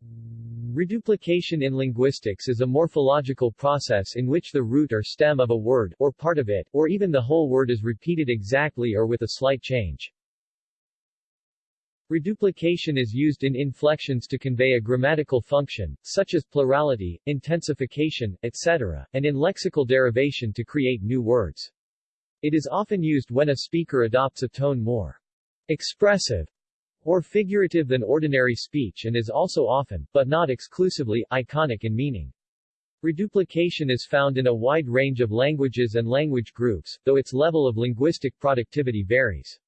Reduplication in linguistics is a morphological process in which the root or stem of a word, or part of it, or even the whole word is repeated exactly or with a slight change. Reduplication is used in inflections to convey a grammatical function, such as plurality, intensification, etc., and in lexical derivation to create new words. It is often used when a speaker adopts a tone more expressive or figurative than ordinary speech and is also often, but not exclusively, iconic in meaning. Reduplication is found in a wide range of languages and language groups, though its level of linguistic productivity varies.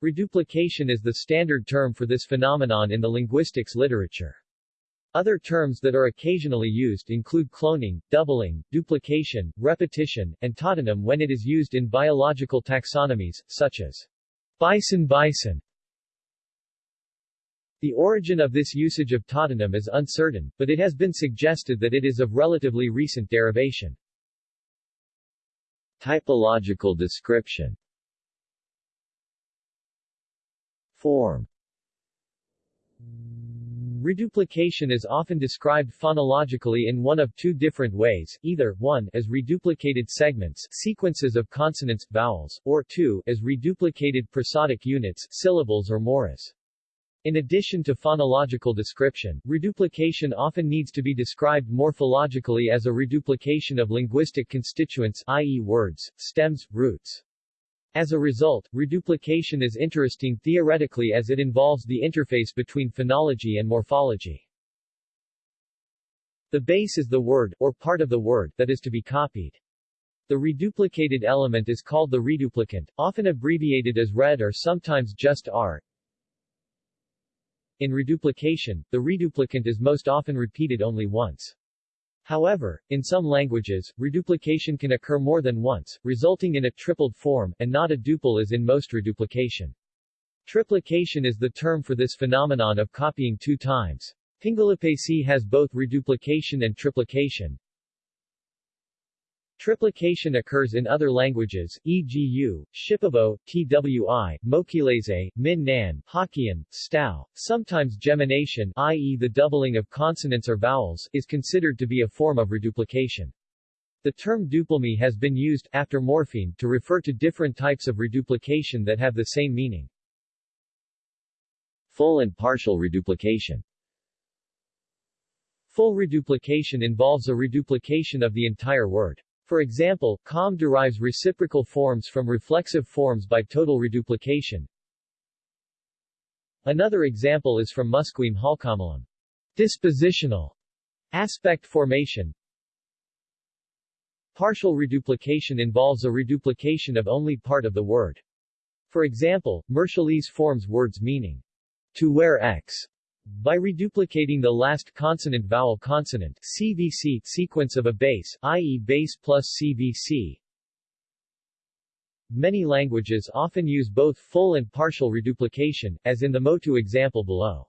Reduplication is the standard term for this phenomenon in the linguistics literature. Other terms that are occasionally used include cloning, doubling, duplication, repetition, and tautonym when it is used in biological taxonomies, such as Bison bison. The origin of this usage of tautonym is uncertain, but it has been suggested that it is of relatively recent derivation. Typological description. Form Reduplication is often described phonologically in one of two different ways, either, 1 as reduplicated segments sequences of consonants, vowels, or 2 as reduplicated prosodic units syllables or mores. In addition to phonological description, reduplication often needs to be described morphologically as a reduplication of linguistic constituents i.e. words, stems, roots. As a result, reduplication is interesting theoretically as it involves the interface between phonology and morphology. The base is the word, or part of the word, that is to be copied. The reduplicated element is called the reduplicant, often abbreviated as RED or sometimes just R. In reduplication, the reduplicant is most often repeated only once. However, in some languages, reduplication can occur more than once, resulting in a tripled form, and not a duple as in most reduplication. Triplication is the term for this phenomenon of copying two times. Pingelapese has both reduplication and triplication. Triplication occurs in other languages, e.g. U, Shipibo, Twi, Mokilese, Min Nan, Hokkien, Stao. Sometimes gemination i.e. the doubling of consonants or vowels is considered to be a form of reduplication. The term dupelme has been used, after morpheme, to refer to different types of reduplication that have the same meaning. Full and partial reduplication Full reduplication involves a reduplication of the entire word. For example, Kham derives reciprocal forms from reflexive forms by total reduplication. Another example is from Musqueam Halkomelem. Dispositional aspect formation. Partial reduplication involves a reduplication of only part of the word. For example, Marshallese forms words meaning to wear X by reduplicating the last consonant vowel consonant CVC sequence of a base, i.e. base plus CVC. Many languages often use both full and partial reduplication, as in the Motu example below.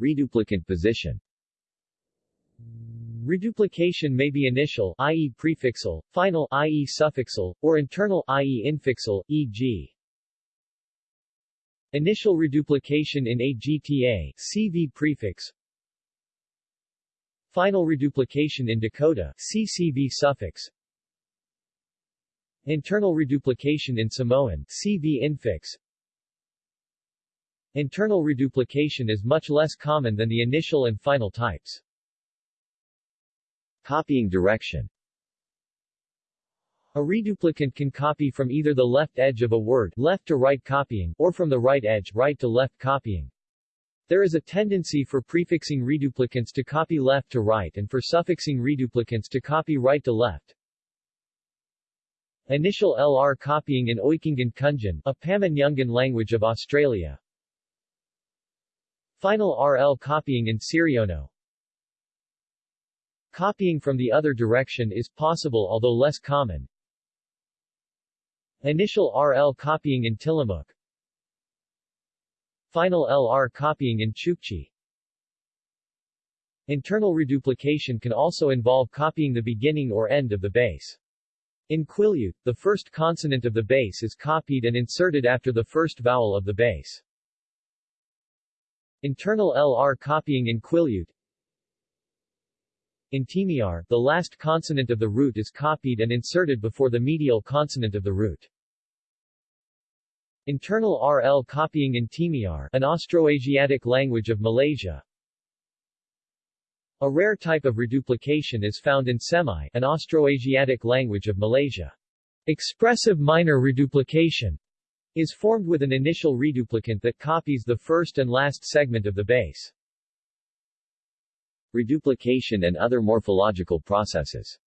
Reduplicant position Reduplication may be initial, i.e. prefixal, final, i.e. suffixal, or internal, i.e. infixal, e.g. Initial reduplication in AGTA CV prefix. Final reduplication in Dakota CCV suffix. Internal reduplication in Samoan CV infix. Internal reduplication is much less common than the initial and final types. Copying direction a reduplicant can copy from either the left edge of a word left to right copying, or from the right edge right to left copying. There is a tendency for prefixing reduplicants to copy left to right and for suffixing reduplicants to copy right to left. Initial LR copying in Oykangand Kunjen, a Pama-Nyungan language of Australia. Final RL copying in Siriono. Copying from the other direction is possible although less common. Initial RL copying in Tillamook Final LR copying in Chukchi Internal reduplication can also involve copying the beginning or end of the base. In Quileute, the first consonant of the base is copied and inserted after the first vowel of the base. Internal LR copying in Quileute In Temiar, the last consonant of the root is copied and inserted before the medial consonant of the root. Internal RL copying in Temiar, an Austroasiatic language of Malaysia. A rare type of reduplication is found in Semai, an Austroasiatic language of Malaysia. Expressive minor reduplication is formed with an initial reduplicant that copies the first and last segment of the base. Reduplication and other morphological processes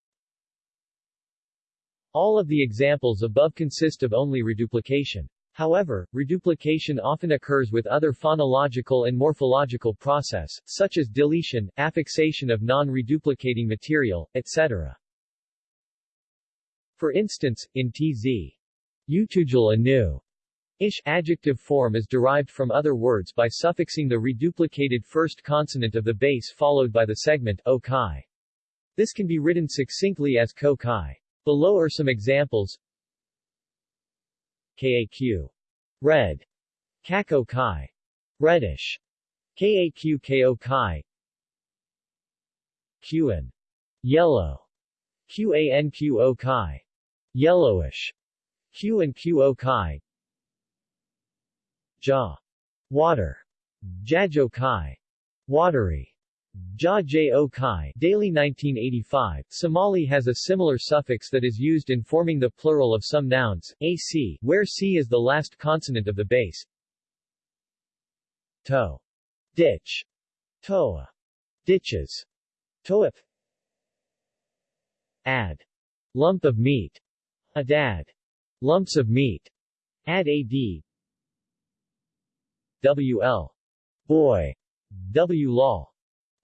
All of the examples above consist of only reduplication. However, reduplication often occurs with other phonological and morphological process, such as deletion, affixation of non-reduplicating material, etc. For instance, in tz. Utujal anu, Ish adjective form is derived from other words by suffixing the reduplicated first consonant of the base followed by the segment o. This can be written succinctly as ko kai. Below are some examples. KAQ. Red. Kako kai. Reddish. KAQ KO kai. QN. Yellow. QANQO kai. Yellowish. Q and QO kai. Ja. Water. Jajo Kai. Watery. Ja Jo Kai Dayley 1985, Somali has a similar suffix that is used in forming the plural of some nouns, ac, where c is the last consonant of the base. To. Ditch. Toa. Ditches. Toip. Ad. Lump of meat. Adad. Lumps of meat. Ad ad. WL. Boy. W. Law.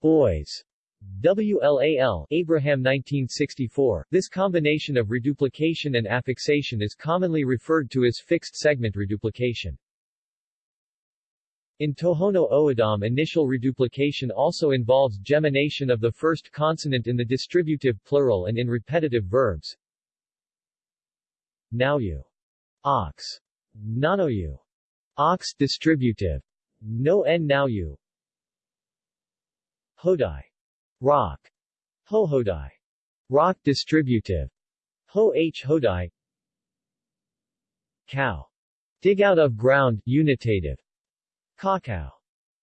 Boys. WLAL Abraham 1964. This combination of reduplication and affixation is commonly referred to as fixed segment reduplication. In Tohono O'odham initial reduplication also involves gemination of the first consonant in the distributive plural and in repetitive verbs. Nauyu. Ox. Nanoyu. Ox distributive. No n now you. Hodai. Rock. Ho Hodai. Rock distributive. Ho h Hodai. Cow. Dig out of ground, unitative. Cacao.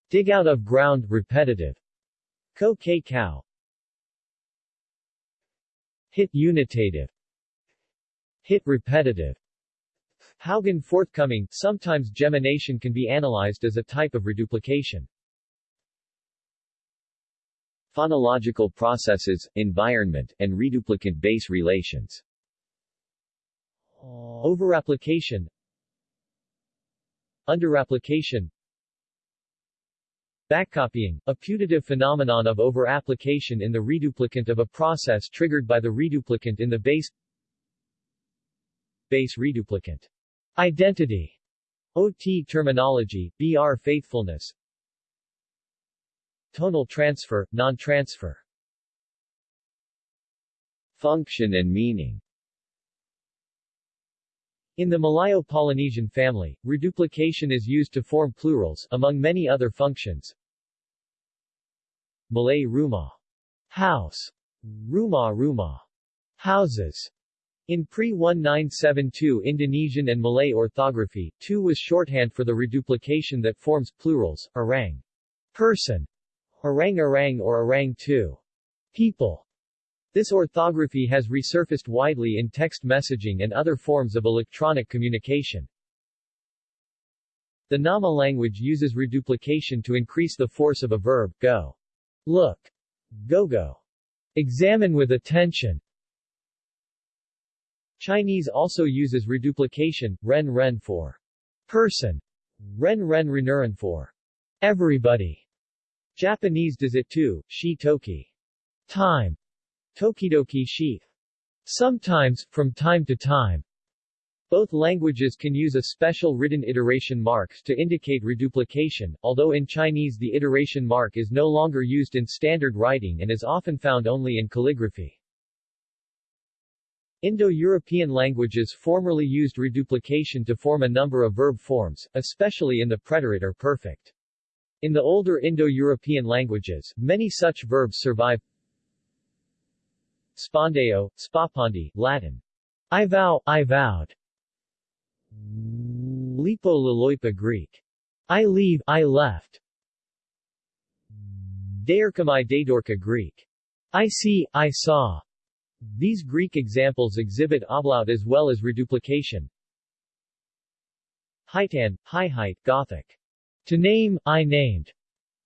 Dig out of ground, repetitive. Ko k cow. Hit unitative. Hit repetitive. Haugen forthcoming, sometimes gemination can be analyzed as a type of reduplication. Phonological processes, environment, and reduplicant-base relations. Overapplication. Underapplication. Backcopying, a putative phenomenon of overapplication in the reduplicant of a process triggered by the reduplicant in the base. Base reduplicant Identity. OT terminology, BR faithfulness. Tonal transfer, non-transfer. Function and meaning. In the Malayo-Polynesian family, reduplication is used to form plurals, among many other functions. Malay rumah, house, rumah rumah, houses, in pre-1972 Indonesian and Malay orthography, 2 was shorthand for the reduplication that forms plurals, orang, person, orang-orang or orang-2, people. This orthography has resurfaced widely in text messaging and other forms of electronic communication. The Nama language uses reduplication to increase the force of a verb, go, look, go-go, examine with attention, Chinese also uses reduplication, ren ren for person, ren ren renuran for everybody. Japanese does it too, shi toki, time, tokidoki shi. Sometimes, from time to time. Both languages can use a special written iteration mark to indicate reduplication, although in Chinese the iteration mark is no longer used in standard writing and is often found only in calligraphy. Indo-European languages formerly used reduplication to form a number of verb forms, especially in the preterite or perfect. In the older Indo-European languages, many such verbs survive. Spondeo, spapandi, Latin. I vow, I vowed. Lipo laloipa Greek. I leave, I left. Deirkamai Daedorka Greek. I see, I saw. These Greek examples exhibit ablaut as well as reduplication. Hightan, high height, Gothic. To name, I named.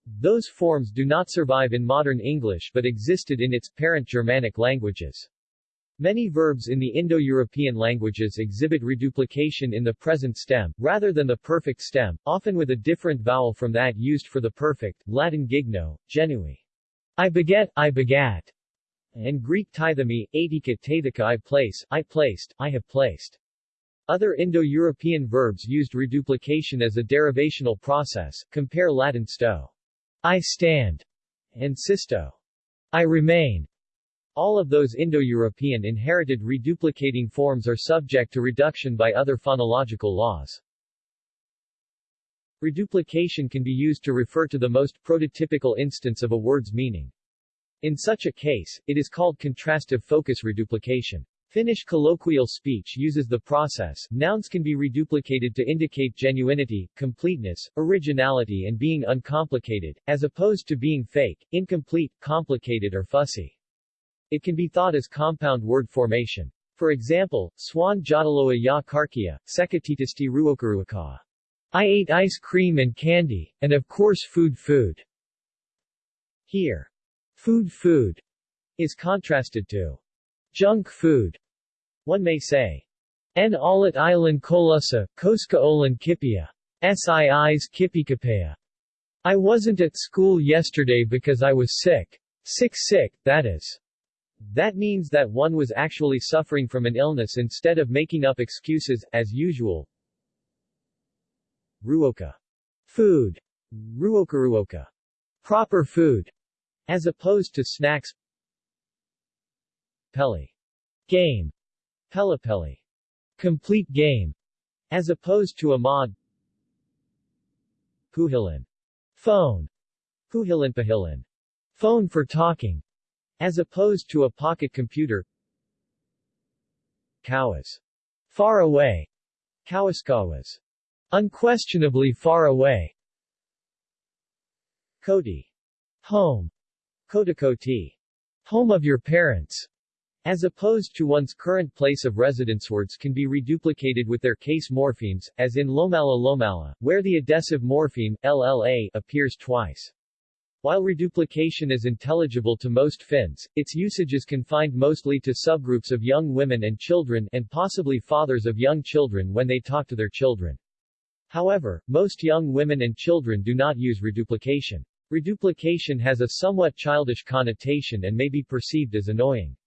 Those forms do not survive in modern English but existed in its parent Germanic languages. Many verbs in the Indo-European languages exhibit reduplication in the present stem, rather than the perfect stem, often with a different vowel from that used for the perfect, Latin gigno, genui. I beget, I begat, and Greek tithemi, atika tathika I place, I placed, I have placed. Other Indo-European verbs used reduplication as a derivational process, compare Latin sto. I stand, and sisto. I remain. All of those Indo-European inherited reduplicating forms are subject to reduction by other phonological laws. Reduplication can be used to refer to the most prototypical instance of a word's meaning. In such a case, it is called contrastive focus reduplication. Finnish colloquial speech uses the process. Nouns can be reduplicated to indicate genuinity, completeness, originality and being uncomplicated, as opposed to being fake, incomplete, complicated or fussy. It can be thought as compound word formation. For example, swan jadaloa ya karkia, sekatitisti ruokaruaka. I ate ice cream and candy, and of course food food. Here, food food is contrasted to junk food. One may say, En alit ilan kolusa, koska olan kipia. Siis kipikapea. I wasn't at school yesterday because I was sick. Sick sick, that is. That means that one was actually suffering from an illness instead of making up excuses, as usual. Ruoka. Food. Ruoka. Proper food. As opposed to snacks. Peli. Game. Pelipeli. Complete game. As opposed to a mod. Puhilin. Phone. Puhilinpahilin. Phone for talking. As opposed to a pocket computer Kawas. Far away. Kawaskawas. Unquestionably far away. Koti. Home. Kotakoti. Home of your parents. As opposed to one's current place of residence words can be reduplicated with their case morphemes, as in lomala lomala, where the adessive morpheme, lla, appears twice. While reduplication is intelligible to most Finns, its usage is confined mostly to subgroups of young women and children and possibly fathers of young children when they talk to their children. However, most young women and children do not use reduplication. Reduplication has a somewhat childish connotation and may be perceived as annoying.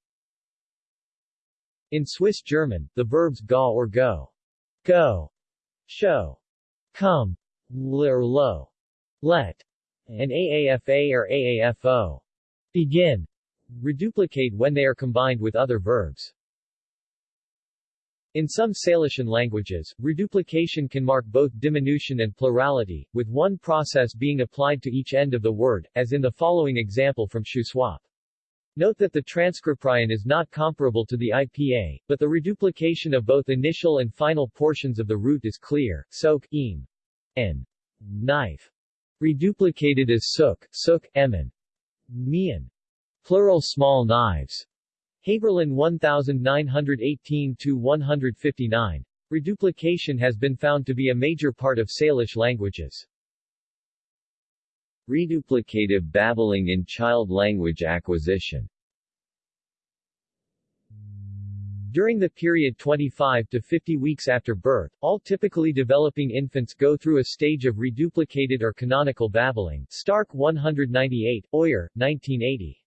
In Swiss German, the verbs ga or go, go, show, come, l lo, let, and AAFA or AAFO begin reduplicate when they are combined with other verbs. In some Salishan languages, reduplication can mark both diminution and plurality, with one process being applied to each end of the word, as in the following example from Shuswap. Note that the transcription is not comparable to the IPA, but the reduplication of both initial and final portions of the root is clear, soak, eam, and knife. Reduplicated as sook, sook, emin. Mian. Plural small knives. Haeberlin 1918-159. Reduplication has been found to be a major part of Salish languages. Reduplicative babbling in child language acquisition During the period 25 to 50 weeks after birth, all typically developing infants go through a stage of reduplicated or canonical babbling Stark 198, Oller, 1980.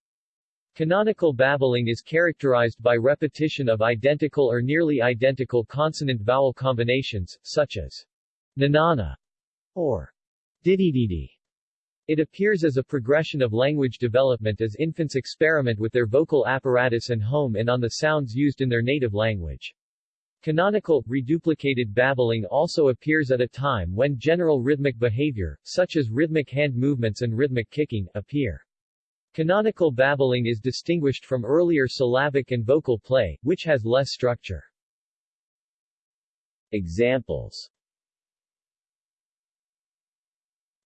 Canonical babbling is characterized by repetition of identical or nearly identical consonant-vowel combinations, such as nanana or didididi. It appears as a progression of language development as infants experiment with their vocal apparatus and home and on the sounds used in their native language. Canonical, reduplicated babbling also appears at a time when general rhythmic behavior, such as rhythmic hand movements and rhythmic kicking, appear. Canonical babbling is distinguished from earlier syllabic and vocal play, which has less structure. Examples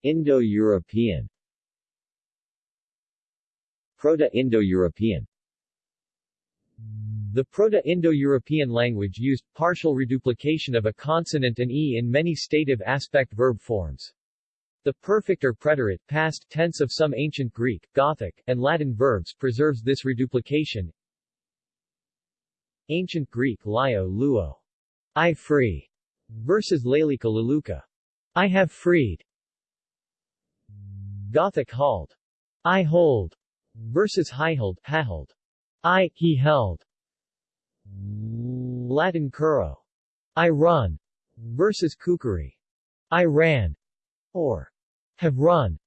Indo-European Proto-Indo-European The Proto-Indo-European language used partial reduplication of a consonant and e in many stative aspect verb forms. The perfect or preterite, past tense of some ancient Greek, Gothic, and Latin verbs preserves this reduplication. Ancient Greek Lio luo, I free, versus Lalika I have freed. Gothic hold, I hold, versus hihold, hahold, I, he held. Latin curro, I run, versus kukuri, I ran, or have run.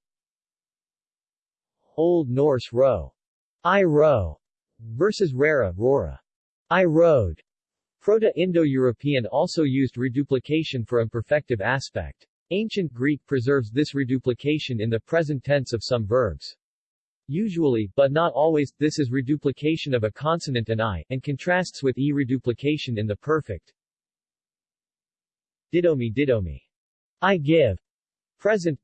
Old Norse row, I row, versus rara, rora, I rode. Proto-Indo-European also used reduplication for imperfective aspect. Ancient Greek preserves this reduplication in the present tense of some verbs. Usually, but not always, this is reduplication of a consonant and i, and contrasts with e reduplication in the perfect. Didomi didomi. I give. Present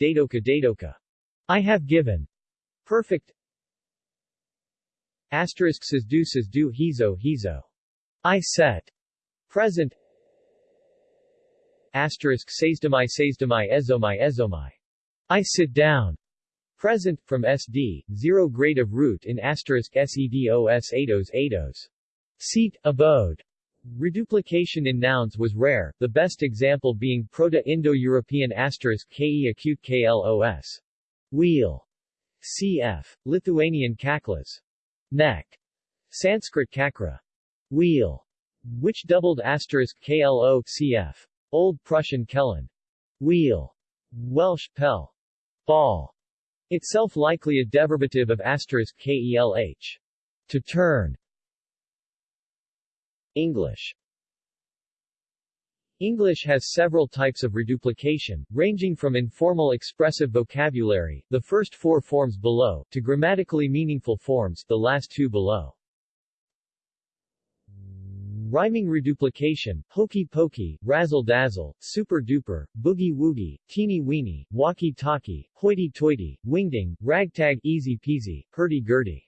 Dadoka Dadoka. I have given. Perfect. Asterisk says do hizo hizo. I set. Present. Asterisk to my ezomai ezomai. I sit down. Present, from SD, zero grade of root in asterisk sedos ados ados. Seat, abode. Reduplication in nouns was rare, the best example being Proto-Indo-European asterisk ke acute klos. Wheel. cf. Lithuanian kaklas. Neck. Sanskrit kakra. Wheel. Which doubled asterisk klo cf. Old Prussian kellen. Wheel. Welsh pel. Ball. Itself likely a derivative of asterisk kelh. To turn. English English has several types of reduplication, ranging from informal expressive vocabulary, the first four forms below, to grammatically meaningful forms, the last two below. Rhyming reduplication, hokey pokey, razzle dazzle, super duper, boogie woogie, teeny weeny, walkie talkie, hoity toity, wingding, ragtag easy peasy, hurdy gurdy.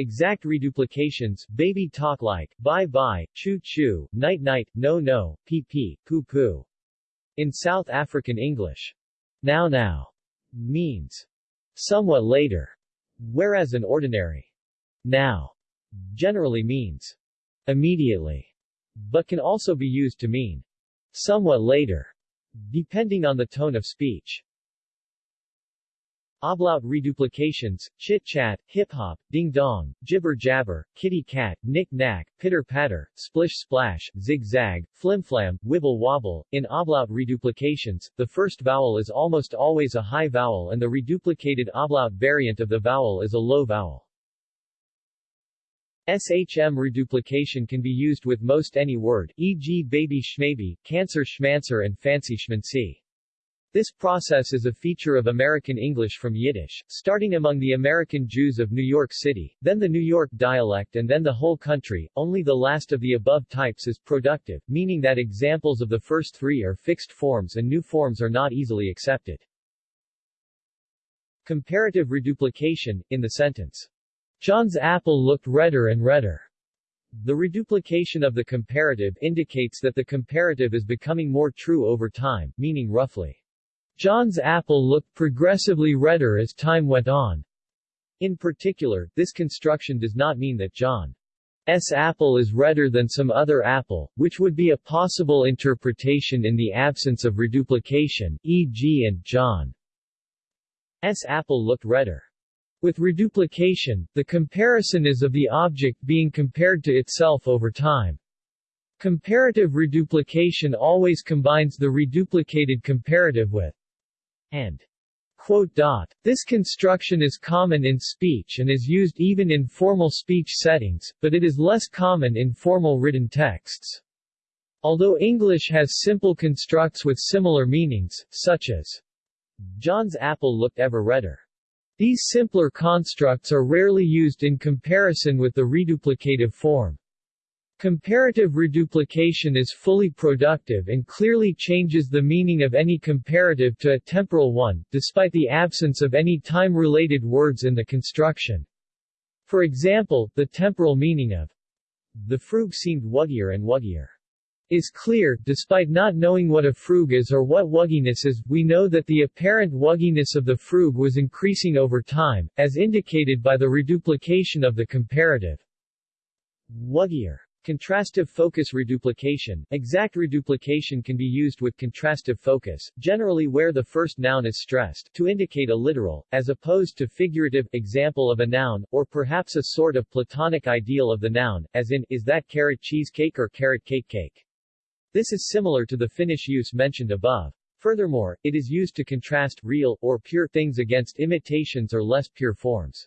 Exact reduplications, baby talk like, bye bye, choo choo, night night, no no, pee pee, poo poo. In South African English, now now means somewhat later, whereas an ordinary now generally means immediately, but can also be used to mean somewhat later, depending on the tone of speech. Ablaut reduplications, chit-chat, hip-hop, ding-dong, jibber-jabber, kitty-cat, knick-knack, pitter-patter, splish-splash, zig-zag, flim-flam, wibble-wobble. In ablaut reduplications, the first vowel is almost always a high vowel and the reduplicated ablaut variant of the vowel is a low vowel. SHM reduplication can be used with most any word, e.g. baby schmaybe, cancer schmancer and fancy schmancy. This process is a feature of American English from Yiddish, starting among the American Jews of New York City, then the New York dialect and then the whole country. Only the last of the above types is productive, meaning that examples of the first three are fixed forms and new forms are not easily accepted. Comparative reduplication, in the sentence, John's apple looked redder and redder. The reduplication of the comparative indicates that the comparative is becoming more true over time, meaning roughly, John's apple looked progressively redder as time went on. In particular, this construction does not mean that John's apple is redder than some other apple, which would be a possible interpretation in the absence of reduplication, e.g. and John's apple looked redder. With reduplication, the comparison is of the object being compared to itself over time. Comparative reduplication always combines the reduplicated comparative with and Quote dot. This construction is common in speech and is used even in formal speech settings, but it is less common in formal written texts. Although English has simple constructs with similar meanings, such as John's apple looked ever redder. These simpler constructs are rarely used in comparison with the reduplicative form. Comparative reduplication is fully productive and clearly changes the meaning of any comparative to a temporal one, despite the absence of any time-related words in the construction. For example, the temporal meaning of the frug seemed wuggier and wuggier is clear, despite not knowing what a frug is or what wugginess is, we know that the apparent wugginess of the frug was increasing over time, as indicated by the reduplication of the comparative. Wuggier Contrastive focus reduplication. Exact reduplication can be used with contrastive focus, generally where the first noun is stressed, to indicate a literal, as opposed to figurative, example of a noun, or perhaps a sort of platonic ideal of the noun, as in, is that carrot cheesecake or carrot cake cake. This is similar to the Finnish use mentioned above. Furthermore, it is used to contrast real, or pure things against imitations or less pure forms.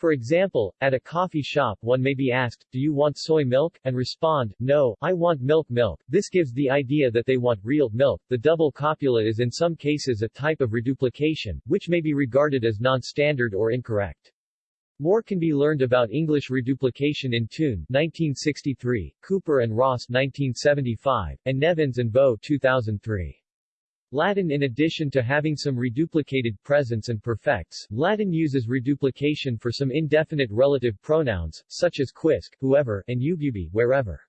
For example, at a coffee shop one may be asked, do you want soy milk? and respond, no, I want milk milk. This gives the idea that they want real milk. The double copula is in some cases a type of reduplication, which may be regarded as non-standard or incorrect. More can be learned about English reduplication in Thun 1963, Cooper and Ross 1975, and Nevins and Bow 2003. Latin In addition to having some reduplicated presents and perfects, Latin uses reduplication for some indefinite relative pronouns, such as quisque, whoever, and ububi, wherever.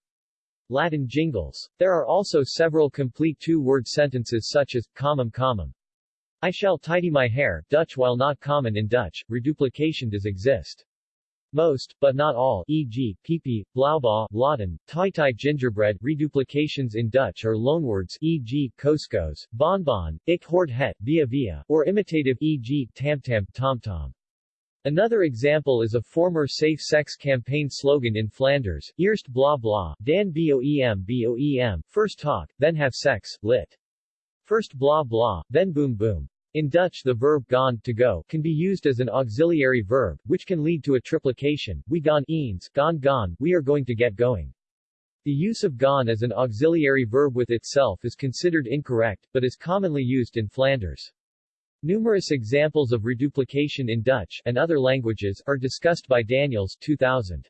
Latin jingles. There are also several complete two-word sentences such as, common common. I shall tidy my hair, Dutch while not common in Dutch, reduplication does exist. Most, but not all, e.g., pipi, blauwbaa, laden, tai gingerbread reduplications in Dutch are loanwords e.g., koskos, bonbon, ik hoort het, via via, or imitative e.g., tamtam, tomtom. Another example is a former safe-sex campaign slogan in Flanders, Eerst blah blah, dan boem boem, first talk, then have sex, lit. First blah blah, then boom boom. In Dutch the verb gaan to go can be used as an auxiliary verb, which can lead to a triplication, we gaan eens, gaan gaan, we are going to get going. The use of gaan as an auxiliary verb with itself is considered incorrect, but is commonly used in Flanders. Numerous examples of reduplication in Dutch and other languages are discussed by Daniels 2000.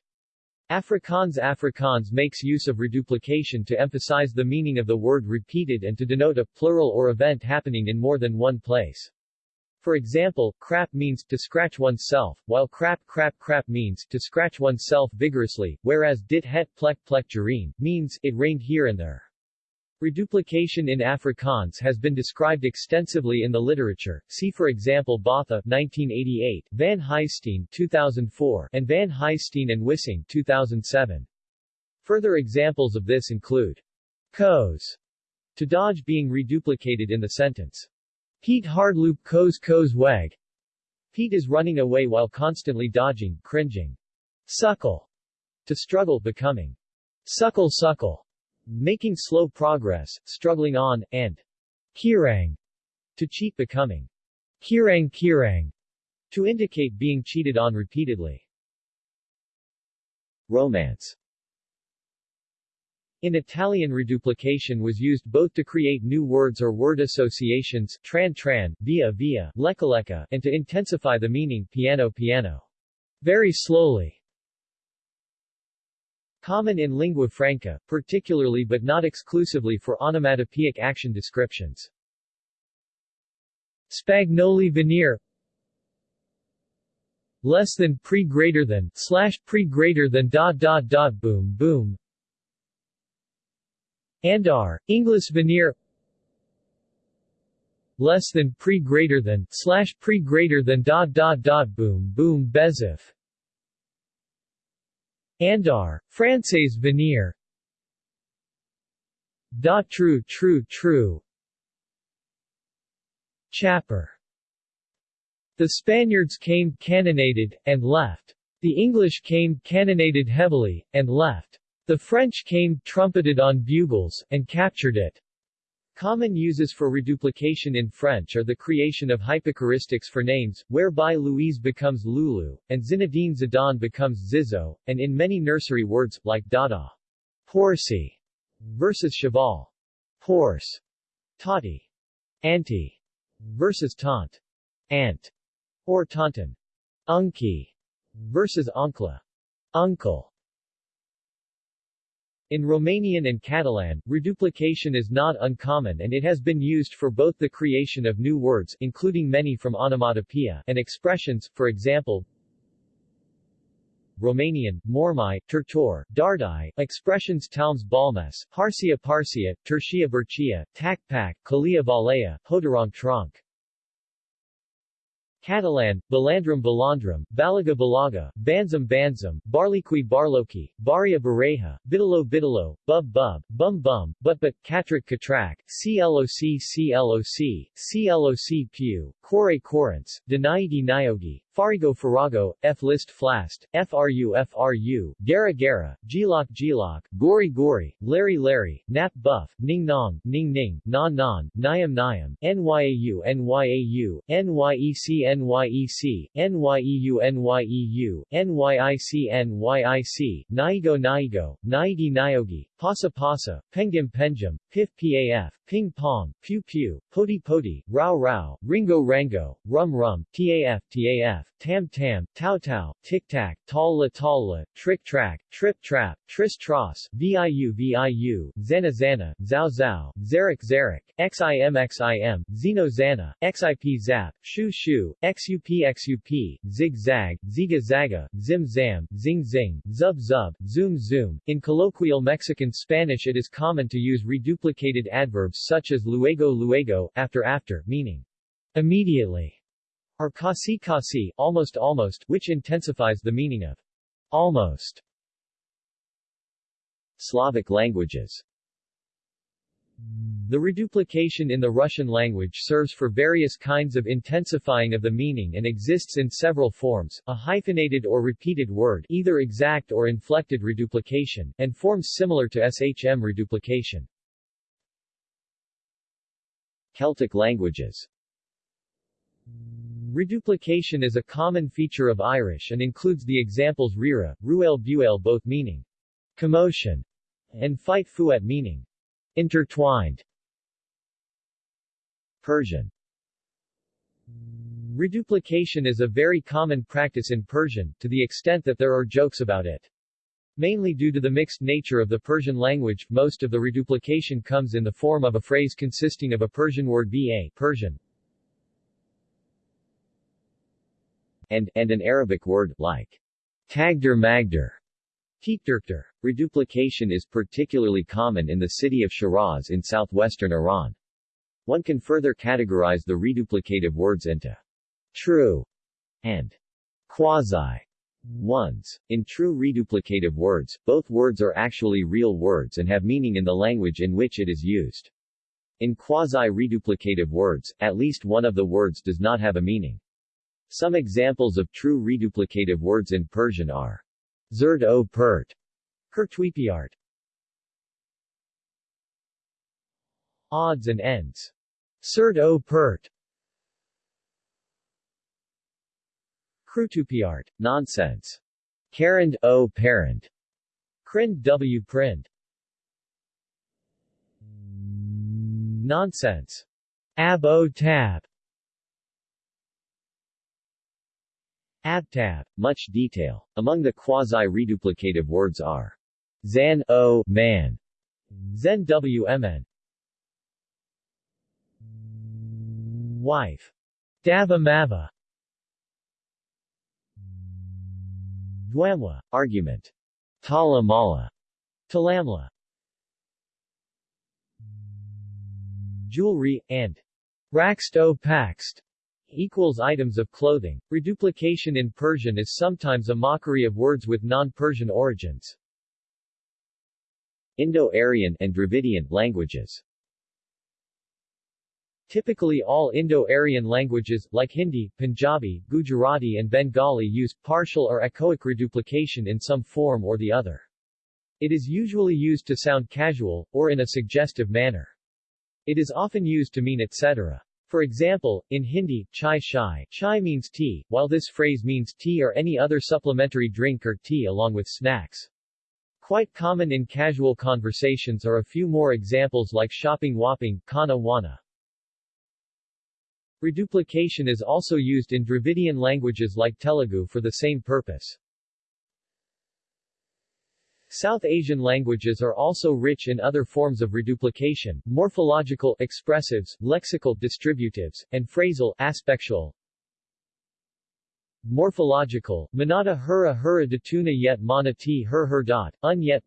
Afrikaans Afrikaans makes use of reduplication to emphasize the meaning of the word repeated and to denote a plural or event happening in more than one place. For example, crap means to scratch oneself, while crap crap crap means to scratch oneself vigorously, whereas dit het plek plek gereen means it rained here and there. Reduplication in Afrikaans has been described extensively in the literature, see for example Botha 1988, Van Huyssteen 2004, and Van Huyssteen and Wissing 2007. Further examples of this include Koos, to dodge being reduplicated in the sentence. Piet hardloop koos koos weg. Pete is running away while constantly dodging, cringing. Suckle, to struggle becoming. Suckle suckle making slow progress, struggling on, and kirang, to cheat becoming kirang kirang, to indicate being cheated on repeatedly. Romance in Italian reduplication was used both to create new words or word associations tran tran, via via, lecca lecca, and to intensify the meaning piano piano. Very slowly. Common in lingua franca, particularly but not exclusively for onomatopoeic action descriptions. Spagnoli veneer less than pre greater than slash pre greater than dot dot dot boom boom Andar, English veneer less than pre greater than slash pre greater than dot dot dot boom boom bezif Andar, Français veneer Da true true true Chapper The Spaniards came cannonaded, and left. The English came cannonaded heavily, and left. The French came trumpeted on bugles, and captured it. Common uses for reduplication in French are the creation of hypochoristics for names, whereby Louise becomes Lulu, and Zinedine Zidane becomes Zizou, and in many nursery words, like Dada. Horsey versus cheval. Horse. Toddy. Auntie versus taunt. Aunt. Or taunton. Unky versus oncle. Uncle. In Romanian and Catalan, reduplication is not uncommon and it has been used for both the creation of new words including many from onomatopoeia and expressions, for example, Romanian, Mormai, Turtor, Dardai, expressions Talms Balmes, Parsia Parsia, Tertia Bercia, Takpak, Kalia Valea, Hodarong Trunk. Catalan, Balandrum Balandrum, Balaga Balaga, Banzam Banzam, Barliqui Barloki, Baria Bareja, Bitalo Bitalo, Bub Bub, Bum Bum, But But, Katrak CLOC CLOC, CLOC Pew, Kore Corrents, Danaidi Niogi, Farigo Farago, F List Flast, FRU FRU, Gara Gara, Gilok Gilok, Gori Gori, Larry Larry, Nap Buff, Ning Nong, Ning Ning, Non Non, Nyam Nyam, NYAU NYAU, NYEC NYEC, NYEU NYEU, NYIC NYIC, Naigo Naigo, Naigi Niogi, Pasa Pasa, Pengim Penjum, Pif PAF, Ping Pong, Pew Pew, Poti Poti, Rao Rao, Ringo Rango, Rum Rum, TAF TAF, Tam Tam, Tau Tau, Tic Tac, Talla Talla, Trick Track, Trip Trap, Tris Tros, VIU VIU, Zana Zana, Zao Zao, Zarek Zarek, XIM XIM, Zeno Zana, XIP Zap, Shu Shu, XUP XUP, Zig Zag, Ziga Zaga, Zim Zam, Zing Zing, Zub Zub, Zoom Zoom. In colloquial Mexican Spanish it is common to use reduplicated adverbs such as luego luego, after after, meaning immediately, or casi casi, almost almost, which intensifies the meaning of almost. Slavic languages the reduplication in the Russian language serves for various kinds of intensifying of the meaning and exists in several forms, a hyphenated or repeated word either exact or inflected reduplication, and forms similar to SHM reduplication. Celtic languages Reduplication is a common feature of Irish and includes the examples rira, ruel buel both meaning commotion and fight fuet meaning intertwined. Persian Reduplication is a very common practice in Persian, to the extent that there are jokes about it. Mainly due to the mixed nature of the Persian language, most of the reduplication comes in the form of a phrase consisting of a Persian word ba Persian, and, and an Arabic word, like tagder magder, Teekdurkter. Reduplication is particularly common in the city of Shiraz in southwestern Iran. One can further categorize the reduplicative words into true and quasi ones. In true reduplicative words, both words are actually real words and have meaning in the language in which it is used. In quasi-reduplicative words, at least one of the words does not have a meaning. Some examples of true reduplicative words in Persian are Zerd o Pert, Kertweepiart. Odds and ends. Cert o Pert. Krutupiart, nonsense. Karand o parent. Krind w prind. Nonsense. Ab o tab. Abtab. Much detail. Among the quasi-reduplicative words are Zan o man, Zen wmn, wife, Dava mava, Dwamwa, argument, Tala mala, Talamla, jewelry, and Raxt o paxt equals items of clothing. Reduplication in Persian is sometimes a mockery of words with non-Persian origins. Indo-Aryan and Dravidian languages Typically all Indo-Aryan languages, like Hindi, Punjabi, Gujarati and Bengali use partial or echoic reduplication in some form or the other. It is usually used to sound casual, or in a suggestive manner. It is often used to mean etc. For example, in Hindi, chai shai, chai means tea, while this phrase means tea or any other supplementary drink or tea along with snacks. Quite common in casual conversations are a few more examples like shopping whopping, kana wana. Reduplication is also used in Dravidian languages like Telugu for the same purpose. South Asian languages are also rich in other forms of reduplication, morphological expressives, lexical distributives, and phrasal aspectual. Morphological, manata hura hura datuna yet mana t her her dot, un yet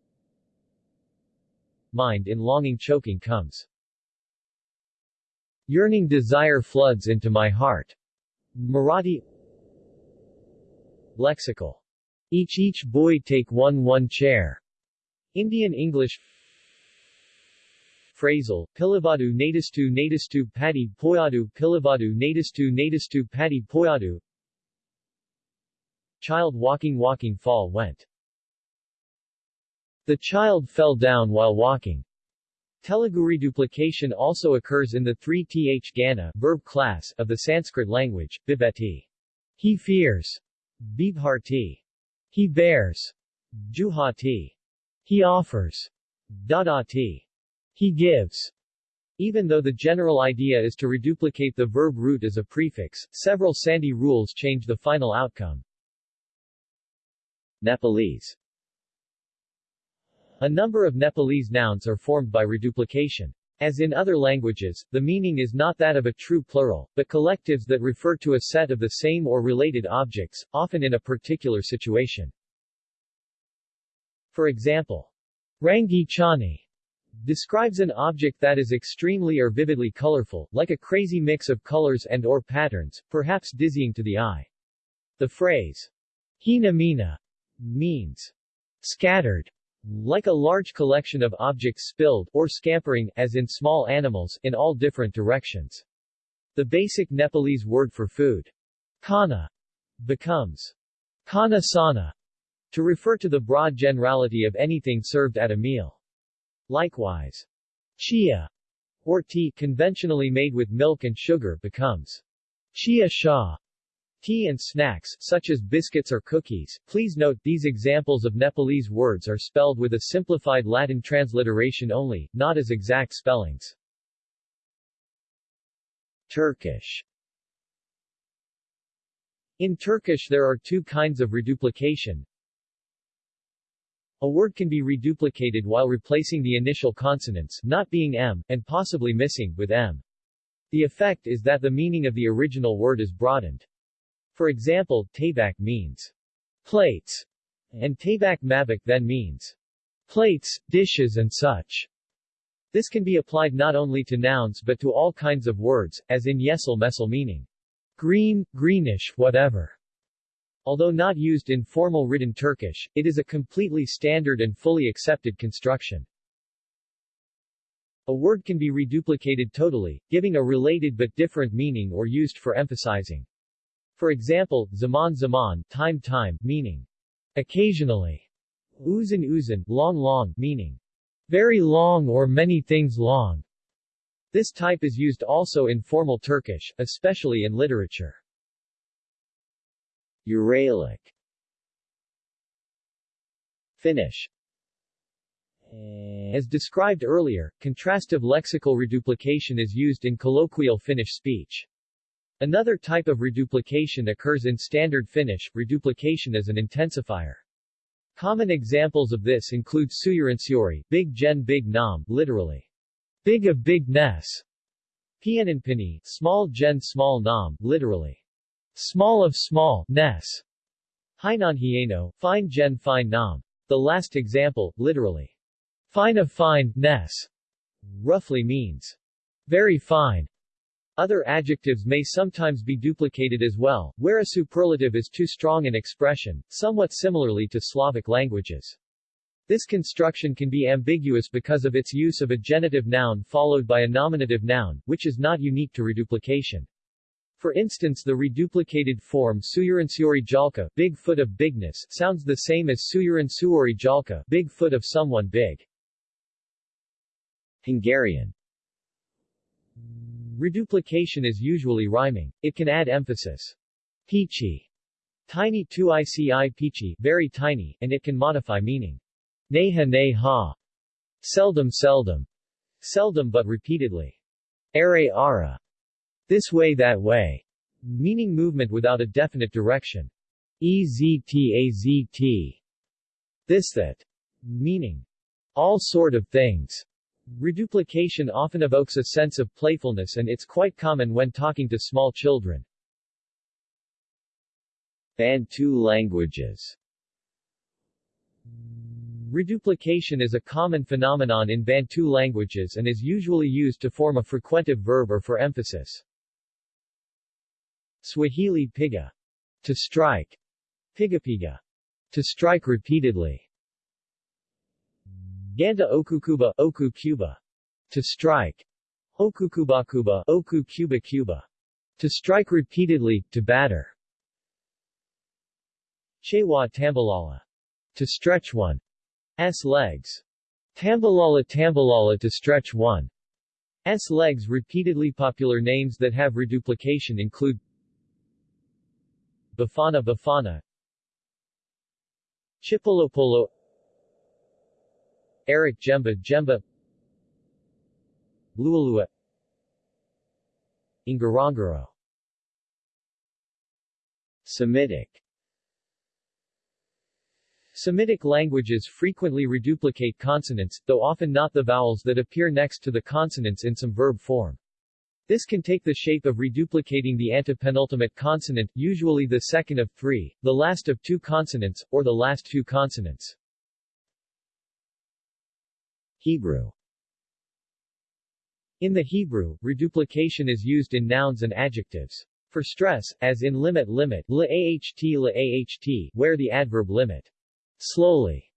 Mind in longing choking comes. Yearning desire floods into my heart. Marathi Lexical each each boy take one one chair. Indian English Phrasal, Pilivadu Nadistu Nadistu Padi Poyadu Pilivadu Nadistu Nadistu Padi Poyadu Child walking walking fall went. The child fell down while walking. Telugu reduplication also occurs in the 3th gana verb class of the Sanskrit language, bibeti. He fears. Bibharti. He bears. Juhati. He offers. Dadati. He gives. Even though the general idea is to reduplicate the verb root as a prefix, several Sandhi rules change the final outcome. Nepalese A number of Nepalese nouns are formed by reduplication. As in other languages, the meaning is not that of a true plural, but collectives that refer to a set of the same or related objects, often in a particular situation. For example, Rangi Chani describes an object that is extremely or vividly colorful, like a crazy mix of colors and or patterns, perhaps dizzying to the eye. The phrase, hina mina, means scattered, like a large collection of objects spilled, or scampering, as in small animals, in all different directions. The basic Nepalese word for food, kana, becomes kana sana, to refer to the broad generality of anything served at a meal. Likewise, chia, or tea conventionally made with milk and sugar becomes chia sha, Tea and snacks, such as biscuits or cookies. Please note, these examples of Nepalese words are spelled with a simplified Latin transliteration only, not as exact spellings. Turkish In Turkish there are two kinds of reduplication. A word can be reduplicated while replacing the initial consonants, not being m, and possibly missing, with m. The effect is that the meaning of the original word is broadened. For example, tabak means plates, and tabak mabak then means plates, dishes and such. This can be applied not only to nouns but to all kinds of words, as in yesel mesel meaning green, greenish, whatever. Although not used in formal written Turkish, it is a completely standard and fully accepted construction. A word can be reduplicated totally, giving a related but different meaning or used for emphasizing for example, zaman zaman, time time, meaning occasionally, uzun uzun, long long, meaning very long or many things long. This type is used also in formal Turkish, especially in literature. Uralic Finnish As described earlier, contrastive lexical reduplication is used in colloquial Finnish speech. Another type of reduplication occurs in Standard Finnish, reduplication as an intensifier. Common examples of this include suyurinsyori, big gen big nam, literally, big of big ness, pienenpini, small gen small nam, literally, small of small ness, hieno, fine gen fine nam. The last example, literally, fine of fine ness, roughly means very fine. Other adjectives may sometimes be duplicated as well, where a superlative is too strong an expression, somewhat similarly to Slavic languages. This construction can be ambiguous because of its use of a genitive noun followed by a nominative noun, which is not unique to reduplication. For instance the reduplicated form Suyurinsuori Jalka, big foot of bigness, sounds the same as Suyurinsuori Jalka, big foot of someone big. Hungarian Reduplication is usually rhyming. It can add emphasis. Peachy. Tiny 2ici peachy, very tiny, and it can modify meaning. Neha neha. Seldom seldom. Seldom but repeatedly. Are ara. This way that way. Meaning movement without a definite direction. EZTAZT. This that. Meaning. All sort of things. Reduplication often evokes a sense of playfulness and it's quite common when talking to small children. Bantu languages Reduplication is a common phenomenon in Bantu languages and is usually used to form a frequentive verb or for emphasis. Swahili piga, to strike, pigapiga, to strike repeatedly. Ganda okukuba, oku cuba, to strike. Okukubakuba, oku cuba cuba, to strike repeatedly, to batter. Chewa tambalala, to stretch one. S legs. Tambalala tambalala to stretch one. S legs repeatedly popular names that have reduplication include Bafana Bafana Chipolopolo Eric Djemba-Djemba Lualua Ngorongoro Semitic Semitic languages frequently reduplicate consonants, though often not the vowels that appear next to the consonants in some verb form. This can take the shape of reduplicating the antepenultimate consonant, usually the second of three, the last of two consonants, or the last two consonants. Hebrew In the Hebrew, reduplication is used in nouns and adjectives. For stress, as in limit limit la aht la where the adverb limit slowly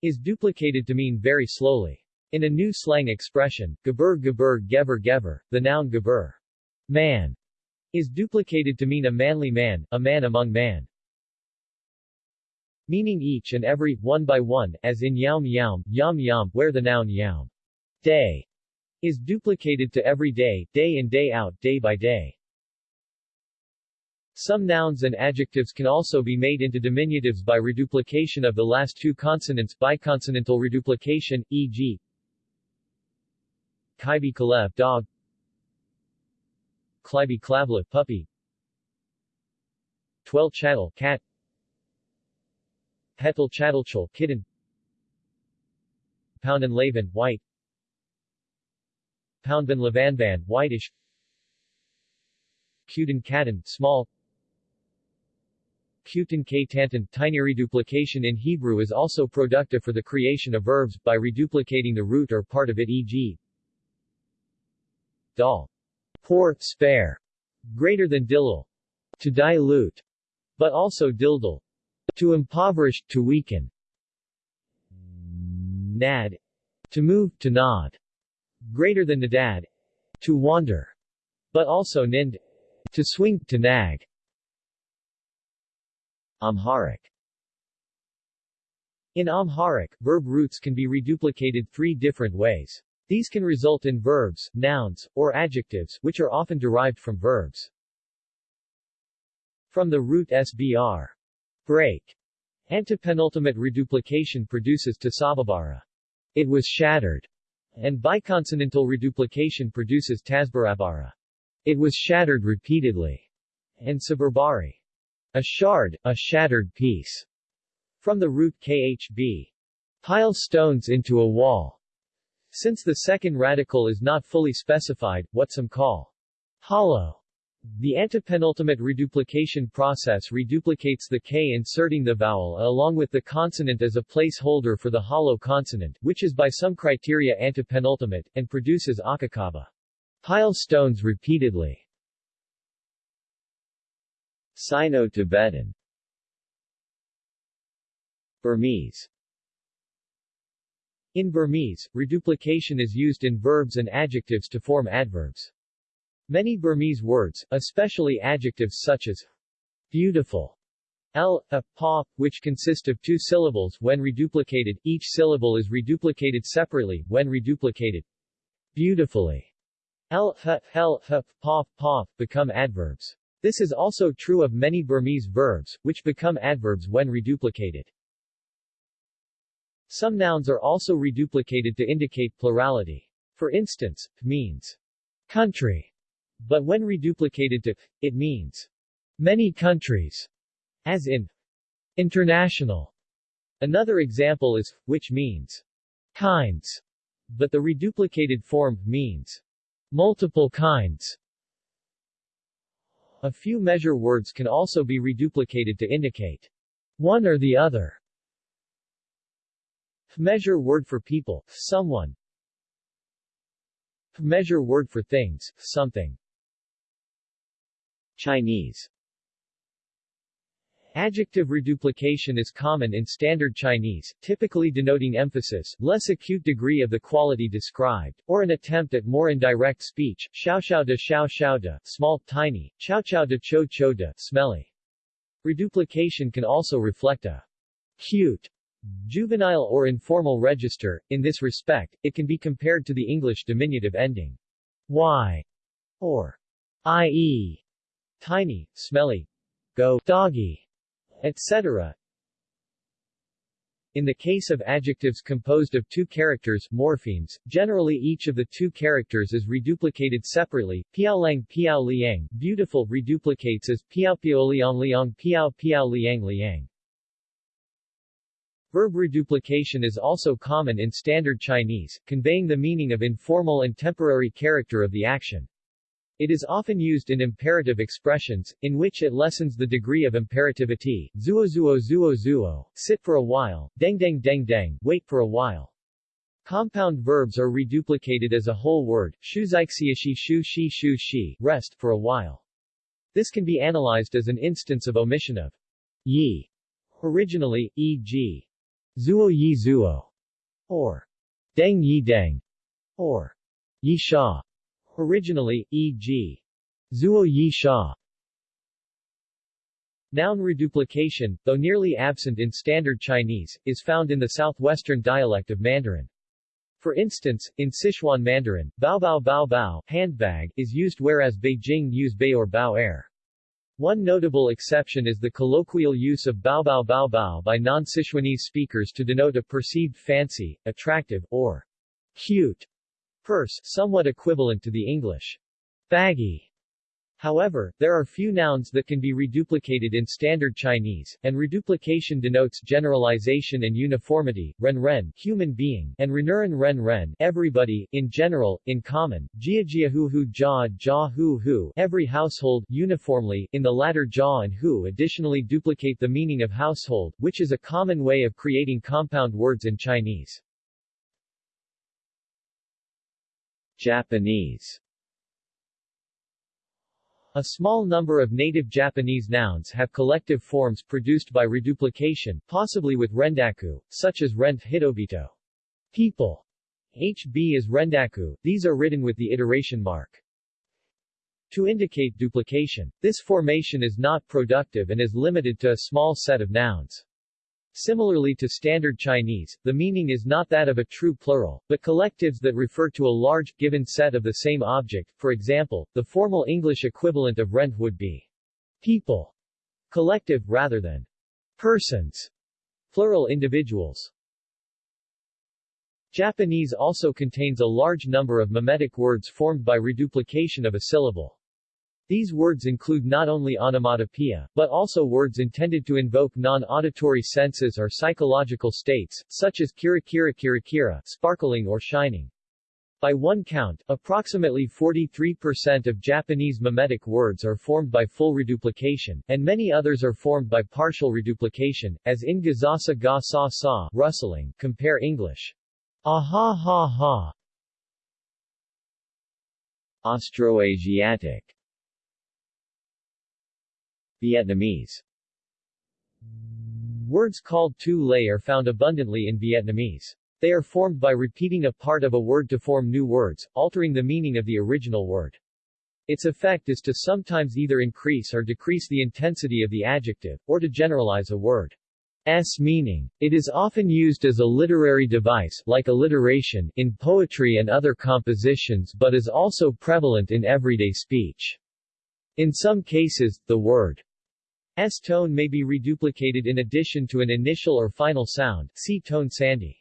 is duplicated to mean very slowly. In a new slang expression, gabur gabur gever gever, the noun gabur, man, is duplicated to mean a manly man, a man among man. Meaning each and every, one by one, as in yaum yaum, yam yam, where the noun yaum, day, is duplicated to every day, day in day out, day by day. Some nouns and adjectives can also be made into diminutives by reduplication of the last two consonants biconsonantal reduplication, e.g. Kaibi Kalev dog Klibi Klavla puppy Twel Chattel cat Petal Chattelchul kitten Poundin Lavan white Poundban Lavanban whitish Cutin Katan small Kutin K Tantan tiny reduplication in Hebrew is also productive for the creation of verbs, by reduplicating the root or part of it e.g dal. Poor, spare. Greater than dillal. To dilute. But also dildal. To impoverish, to weaken. Nad. To move, to nod. Greater than nadad. To wander. But also nind. To swing, to nag. Amharic In Amharic, verb roots can be reduplicated three different ways. These can result in verbs, nouns, or adjectives, which are often derived from verbs. From the root sbr, break, antepenultimate reduplication produces tasababara, it was shattered, and biconsonantal reduplication produces tasbarabara, it was shattered repeatedly, and suburbari, a shard, a shattered piece. From the root khb, pile stones into a wall, since the second radical is not fully specified, what some call hollow, the antepenultimate reduplication process reduplicates the k inserting the vowel along with the consonant as a placeholder for the hollow consonant, which is by some criteria antepenultimate, and produces akakaba. Pile stones repeatedly. Sino-Tibetan Burmese in Burmese, reduplication is used in verbs and adjectives to form adverbs. Many Burmese words, especially adjectives such as beautiful, l, a, pa, which consist of two syllables when reduplicated, each syllable is reduplicated separately, when reduplicated beautifully, l, h, hel, h, pof, pof, become adverbs. This is also true of many Burmese verbs, which become adverbs when reduplicated. Some nouns are also reduplicated to indicate plurality. For instance, means country, but when reduplicated to it means many countries, as in international. Another example is which means kinds, but the reduplicated form means multiple kinds. A few measure words can also be reduplicated to indicate one or the other. Measure word for people, someone. Measure word for things, something. Chinese. Adjective reduplication is common in Standard Chinese, typically denoting emphasis, less acute degree of the quality described, or an attempt at more indirect speech, xiao xiao de xiao xiao de, small, tiny, chao chao de cho cho de, smelly. Reduplication can also reflect a cute Juvenile or informal register, in this respect, it can be compared to the English diminutive ending y or ie, tiny, smelly, go, doggy, etc. In the case of adjectives composed of two characters morphemes, generally each of the two characters is reduplicated separately. Piaolang piao liang, beautiful reduplicates as piao piao liang liang piao piao liang liang. Verb reduplication is also common in Standard Chinese, conveying the meaning of informal and temporary character of the action. It is often used in imperative expressions, in which it lessens the degree of imperativity. Zuo zuo zuo zuo, sit for a while, deng deng deng deng, wait for a while. Compound verbs are reduplicated as a whole word, shu xixiashi shu shi shu shi, rest for a while. This can be analyzed as an instance of omission of yi. Originally, e.g. Zuo Yi Zuo, or Deng Yi Deng, or Yi Sha. Originally, e.g. Zuo Yi Sha. Noun reduplication, though nearly absent in Standard Chinese, is found in the southwestern dialect of Mandarin. For instance, in Sichuan Mandarin, bao bao bao bao handbag is used whereas Beijing use bei or bao air. One notable exception is the colloquial use of bao bao bao bao by non-Sichuanese speakers to denote a perceived fancy, attractive, or cute purse, somewhat equivalent to the English baggy However, there are few nouns that can be reduplicated in Standard Chinese, and reduplication denotes generalization and uniformity, ren ren human being, and renuran ren ren everybody, in general, in common, jia jia hu hu ja ja hu hu every household, uniformly, in the latter ja and hu additionally duplicate the meaning of household, which is a common way of creating compound words in Chinese. Japanese a small number of native Japanese nouns have collective forms produced by reduplication, possibly with rendaku, such as rent hitobito. People. HB is rendaku, these are written with the iteration mark. To indicate duplication, this formation is not productive and is limited to a small set of nouns. Similarly to Standard Chinese, the meaning is not that of a true plural, but collectives that refer to a large, given set of the same object. For example, the formal English equivalent of rent would be people, collective, rather than persons, plural individuals. Japanese also contains a large number of mimetic words formed by reduplication of a syllable. These words include not only onomatopoeia, but also words intended to invoke non-auditory senses or psychological states, such as kira kira kira kira, sparkling or shining. By one count, approximately 43% of Japanese mimetic words are formed by full reduplication, and many others are formed by partial reduplication, as in gazasa ga sa sa, rustling, compare English. Aha ha ha. Austroasiatic Vietnamese Words called tu lay are found abundantly in Vietnamese. They are formed by repeating a part of a word to form new words, altering the meaning of the original word. Its effect is to sometimes either increase or decrease the intensity of the adjective, or to generalize a word. S meaning. It is often used as a literary device like alliteration in poetry and other compositions but is also prevalent in everyday speech. In some cases, the word S tone may be reduplicated in addition to an initial or final sound see tone Sandhi.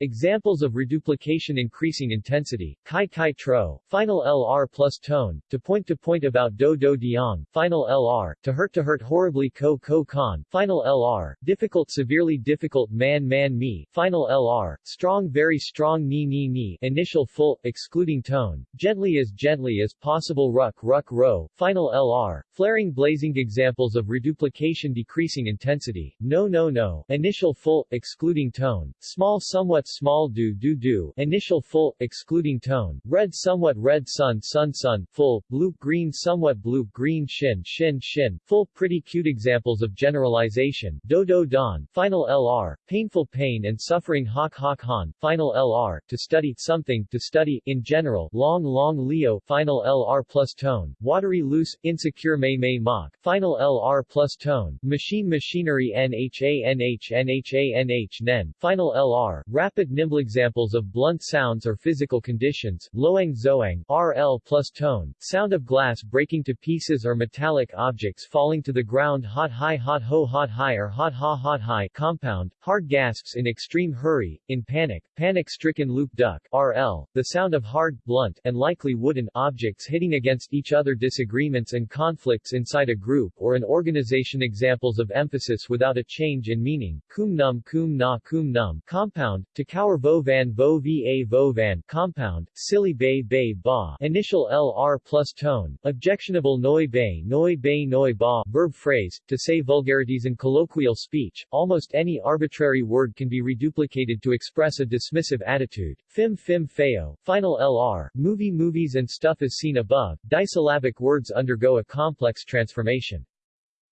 Examples of reduplication increasing intensity, kai kai tro, final LR plus tone, to point to point about do do diang, final LR, to hurt to hurt horribly ko ko con, final LR, difficult severely difficult man man me, final LR, strong very strong ni ni ni, initial full, excluding tone, gently as gently as possible ruck ruck ro, final LR, flaring blazing examples of reduplication decreasing intensity, no no no, initial full, excluding tone, small somewhat small do do do, initial full, excluding tone, red somewhat red sun sun sun, full, blue green somewhat blue green shin shin shin, full pretty cute examples of generalization, do do don, final LR, painful pain and suffering hok hok han, final LR, to study something, to study, in general, long long leo, final LR plus tone, watery loose, insecure may may mock, final LR plus tone, machine machinery NHA NH NHA NH nen, final LR, rapid rapid nimble examples of blunt sounds or physical conditions, loang zoang, RL plus tone, sound of glass breaking to pieces or metallic objects falling to the ground hot high hot ho hot high or hot ha hot high compound, hard gasps in extreme hurry, in panic, panic-stricken loop duck, RL, the sound of hard, blunt, and likely wooden objects hitting against each other disagreements and conflicts inside a group or an organization examples of emphasis without a change in meaning, kum num kum na kum num compound, to Cower vo van vo va vo van compound, silly bay bay ba initial LR plus tone, objectionable noi bay noi bay noi ba verb phrase, to say vulgarities in colloquial speech, almost any arbitrary word can be reduplicated to express a dismissive attitude. Fim fim feo, final LR, movie movies and stuff as seen above, disyllabic words undergo a complex transformation.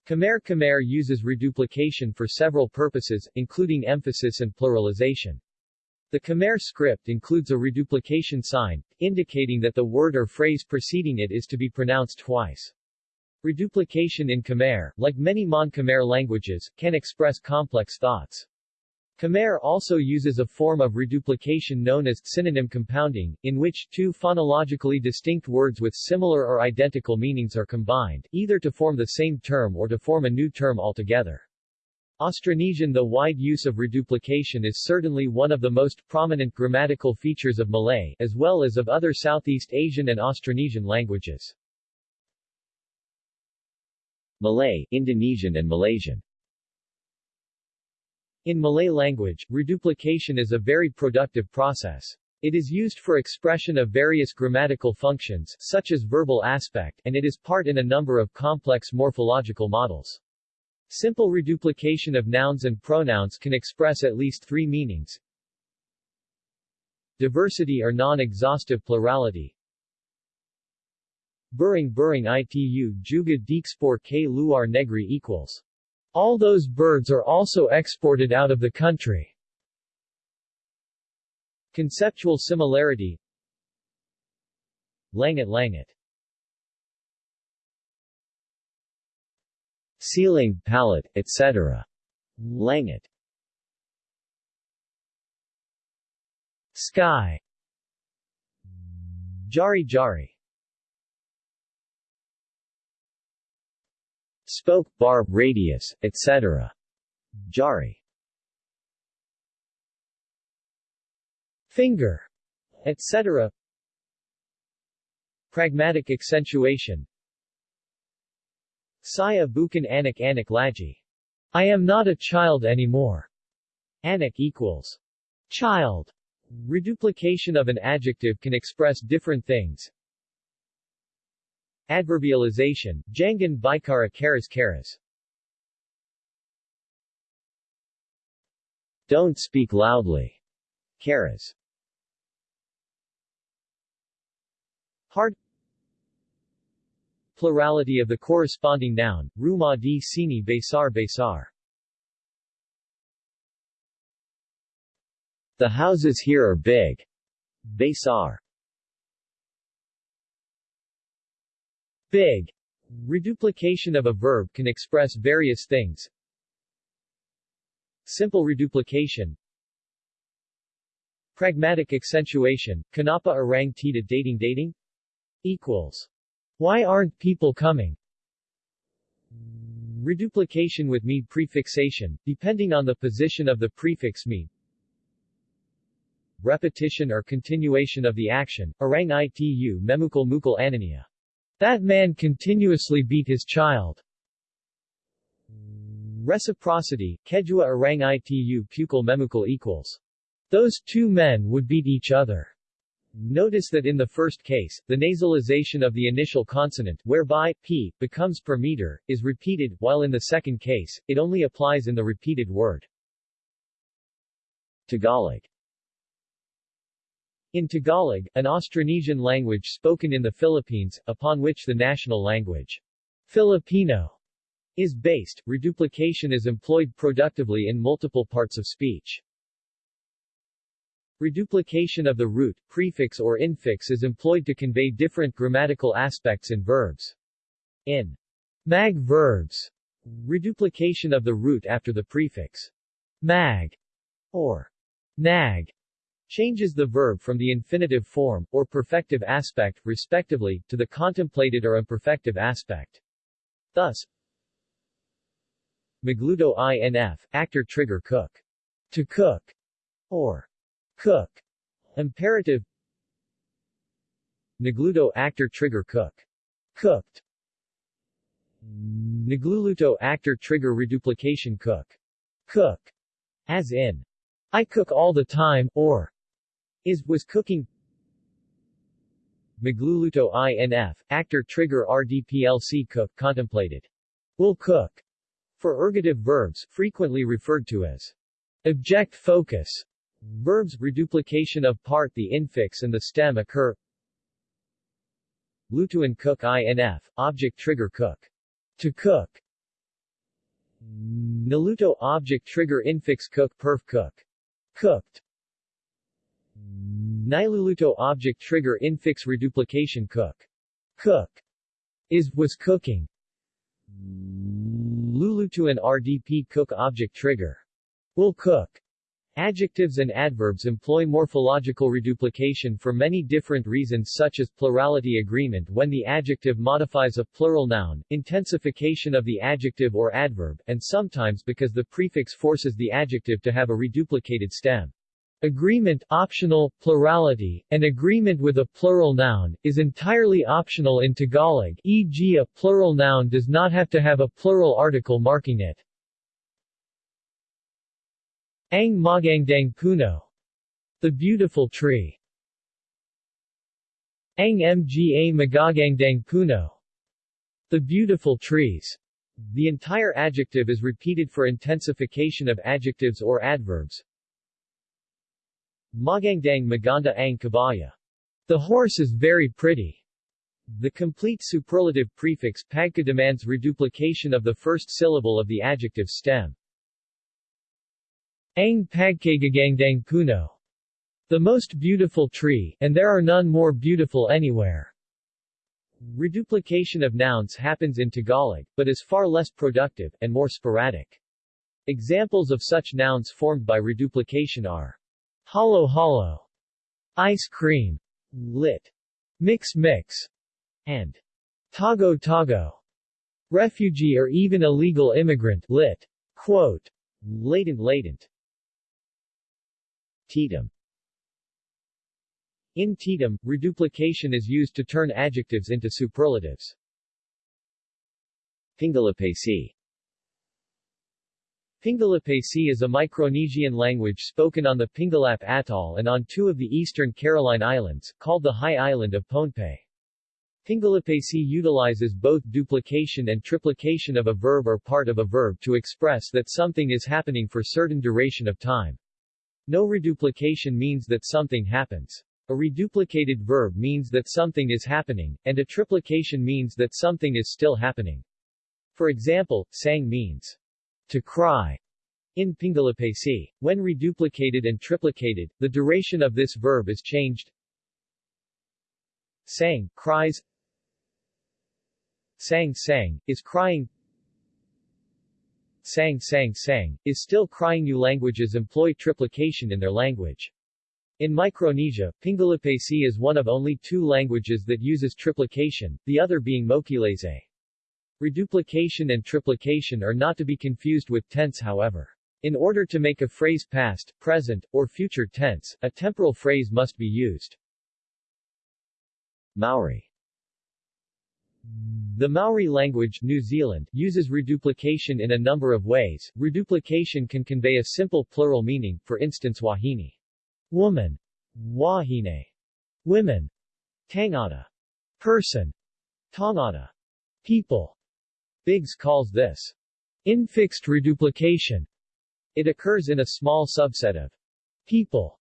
Khmer Khmer uses reduplication for several purposes, including emphasis and pluralization. The Khmer script includes a reduplication sign, indicating that the word or phrase preceding it is to be pronounced twice. Reduplication in Khmer, like many Mon-Khmer languages, can express complex thoughts. Khmer also uses a form of reduplication known as synonym compounding, in which two phonologically distinct words with similar or identical meanings are combined, either to form the same term or to form a new term altogether. Austronesian The wide use of reduplication is certainly one of the most prominent grammatical features of Malay, as well as of other Southeast Asian and Austronesian languages. Malay, Indonesian and Malaysian In Malay language, reduplication is a very productive process. It is used for expression of various grammatical functions, such as verbal aspect, and it is part in a number of complex morphological models. Simple reduplication of nouns and pronouns can express at least three meanings. Diversity or non-exhaustive plurality. Buring Buring itu juga diekspor k luar negeri equals. All those birds are also exported out of the country. Conceptual similarity Langit Langit ceiling, pallet, etc. Langit Sky Jari Jari Spoke, bar, radius, etc. Jari Finger, etc. Pragmatic accentuation Saya bukan anak anak lagi. I am not a child anymore. Anak equals child. Reduplication of an adjective can express different things. Adverbialization, Jangan Bikara Karas. Don't speak loudly. Karas. Hard Plurality of the corresponding noun, Rumah di sini besar besar. The houses here are big. Besar. Big. Reduplication of a verb can express various things. Simple reduplication Pragmatic accentuation, Kanapa orang tita dating dating? Equals. Why aren't people coming? Reduplication with me prefixation, depending on the position of the prefix me. Repetition or continuation of the action, orang itu memukul mukul anania. That man continuously beat his child. Reciprocity, kejua orang itu pukul memukul equals. Those two men would beat each other. Notice that in the first case, the nasalization of the initial consonant, whereby p becomes per meter, is repeated, while in the second case, it only applies in the repeated word. Tagalog In Tagalog, an Austronesian language spoken in the Philippines, upon which the national language, Filipino, is based, reduplication is employed productively in multiple parts of speech. Reduplication of the root, prefix or infix is employed to convey different grammatical aspects in verbs. In mag verbs, reduplication of the root after the prefix mag or nag changes the verb from the infinitive form, or perfective aspect, respectively, to the contemplated or imperfective aspect. Thus, Magluto inf, actor trigger cook. To cook, or Cook. Imperative Nagluto actor trigger cook. Cooked. Nagluluto actor trigger reduplication cook. Cook. As in, I cook all the time, or is was cooking. Magluluto inf, actor trigger RDPLC cook contemplated. Will cook. For ergative verbs, frequently referred to as object focus, Verbs reduplication of part the infix and the stem occur. Lutuin cook inf, object trigger cook. To cook. Naluto object trigger infix cook perf cook. Cooked. Niluluto object trigger infix reduplication cook. Cook. Is was cooking. Lulutuan RDP cook object trigger. Will cook. Adjectives and adverbs employ morphological reduplication for many different reasons such as plurality agreement when the adjective modifies a plural noun, intensification of the adjective or adverb, and sometimes because the prefix forces the adjective to have a reduplicated stem. Agreement optional, plurality, and agreement with a plural noun, is entirely optional in Tagalog e.g. a plural noun does not have to have a plural article marking it. Ang Magandang Puno. The Beautiful Tree. Ang Mga Magagandang Puno. The Beautiful Trees. The entire adjective is repeated for intensification of adjectives or adverbs. Magandang maganda ang kabaya. The horse is very pretty. The complete superlative prefix pagka demands reduplication of the first syllable of the adjective stem. Ang pagkagagandang puno. The most beautiful tree, and there are none more beautiful anywhere. Reduplication of nouns happens in Tagalog, but is far less productive, and more sporadic. Examples of such nouns formed by reduplication are hollow hollow, ice cream, lit, mix mix, and tago tago, refugee or even illegal immigrant, lit, quote, latent latent. Tetum In Tetum, reduplication is used to turn adjectives into superlatives. Pingelapese Pingelapese is a Micronesian language spoken on the Pingalap Atoll and on two of the eastern Caroline Islands, called the High Island of Pohnpei. Pingelapese utilizes both duplication and triplication of a verb or part of a verb to express that something is happening for certain duration of time. No reduplication means that something happens. A reduplicated verb means that something is happening, and a triplication means that something is still happening. For example, sang means to cry in Pingelapese. When reduplicated and triplicated, the duration of this verb is changed. Sang, cries Sang sang, is crying sang sang sang, is still crying new languages employ triplication in their language. In Micronesia, Pingelapese is one of only two languages that uses triplication, the other being Mokilese. Reduplication and triplication are not to be confused with tense however. In order to make a phrase past, present, or future tense, a temporal phrase must be used. Maori the Maori language New Zealand uses reduplication in a number of ways. Reduplication can convey a simple plural meaning, for instance wahine, woman, wahine, women, tangata, person, tangata, people. Biggs calls this infixed reduplication. It occurs in a small subset of people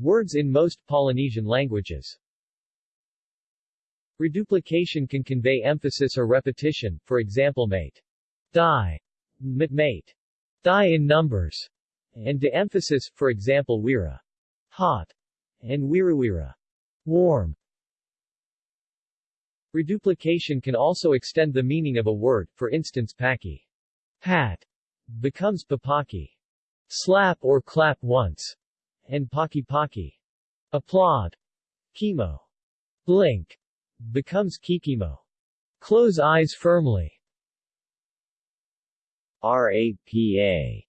words in most Polynesian languages. Reduplication can convey emphasis or repetition, for example mate, die, mate, die in numbers, and de emphasis, for example wira, hot, and wirawira, warm. Reduplication can also extend the meaning of a word, for instance paki, pat, becomes papaki, slap or clap once, and paki paki, applaud, chemo, blink, becomes kikimo. Close eyes firmly. RAPA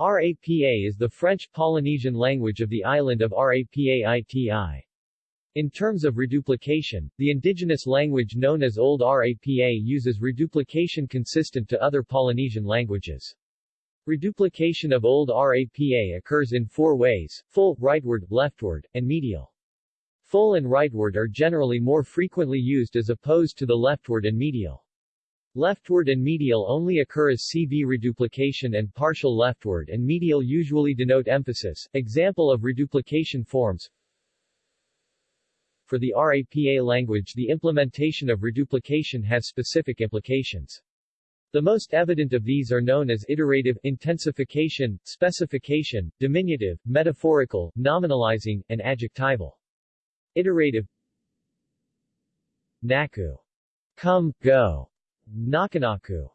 RAPA is the French Polynesian language of the island of Rapa Iti. In terms of reduplication, the indigenous language known as Old RAPA uses reduplication consistent to other Polynesian languages. Reduplication of Old RAPA occurs in four ways, full, rightward, leftward, and medial. Full and rightward are generally more frequently used as opposed to the leftward and medial. Leftward and medial only occur as CV reduplication and partial leftward and medial usually denote emphasis. Example of reduplication forms For the RAPA language the implementation of reduplication has specific implications. The most evident of these are known as iterative, intensification, specification, diminutive, metaphorical, nominalizing, and adjectival. Iterative Naku. Come, go. Nakanaku.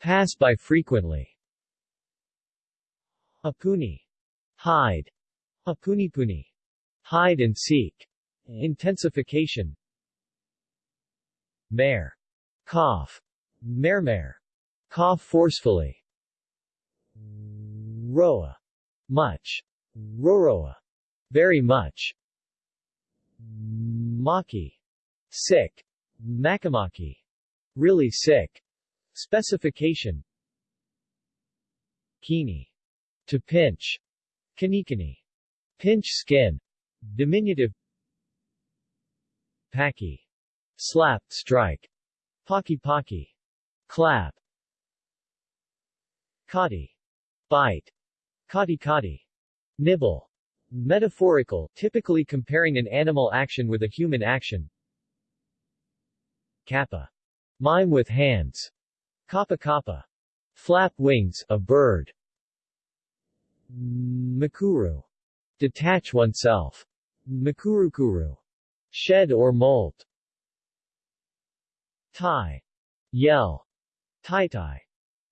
Pass by frequently. Apuni. Hide. Apunipuni. Hide and seek. Intensification. Mare. Cough. Mermare. Cough forcefully. Roa. Much. Roroa. Very much. Maki. Sick. Makamaki. Really sick. Specification. Kini. To pinch. Kanikani. Pinch skin. Diminutive. Paki. Slap, strike. Paki paki. Clap. Kati. Bite. Kati kati. Nibble. Metaphorical, typically comparing an animal action with a human action. Kappa. Mime with hands. Kappa kappa. Flap wings, a bird. Makuru. Detach oneself. Makurukuru. Shed or molt. Tai. Yell. Tai tai.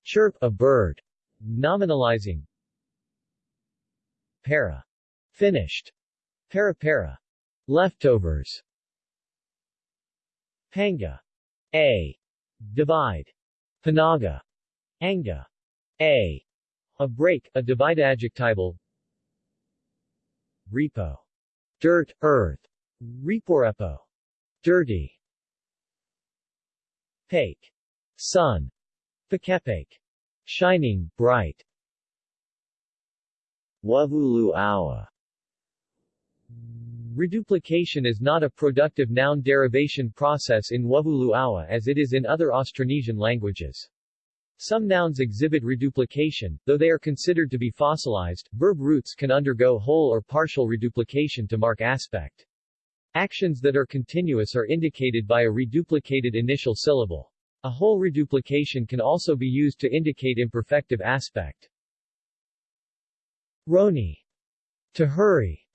Chirp, a bird. Nominalizing. Para. Finished. Para-para. Leftovers. Panga. A. Divide. Panaga. Anga. A. A break, a divide adjectival. Repo. Dirt, earth. Reporepo. Dirty. Pake. Sun. Pakepake. Shining, bright. Wuvulu-Aua. Reduplication is not a productive noun derivation process in Wuvulu-Aua as it is in other Austronesian languages. Some nouns exhibit reduplication, though they are considered to be fossilized, verb roots can undergo whole or partial reduplication to mark aspect. Actions that are continuous are indicated by a reduplicated initial syllable. A whole reduplication can also be used to indicate imperfective aspect. Roni. To hurry.